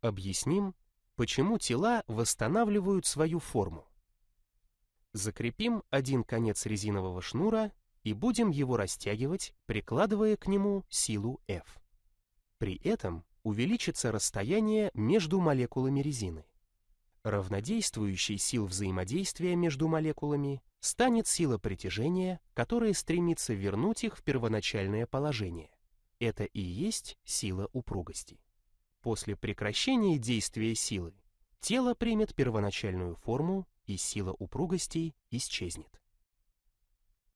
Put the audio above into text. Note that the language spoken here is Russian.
Объясним, почему тела восстанавливают свою форму. Закрепим один конец резинового шнура и будем его растягивать, прикладывая к нему силу F. При этом увеличится расстояние между молекулами резины. Равнодействующей сил взаимодействия между молекулами станет сила притяжения, которая стремится вернуть их в первоначальное положение. Это и есть сила упругости. После прекращения действия силы тело примет первоначальную форму и сила упругости исчезнет.